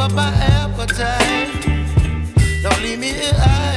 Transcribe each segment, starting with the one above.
up my appetite. Don't leave me here.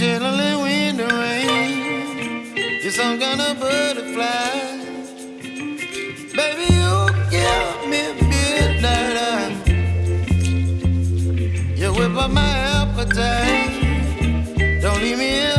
Chilling in the rain. You're some kind of butterfly. Baby, you give me midnight. You whip up my appetite. Don't leave me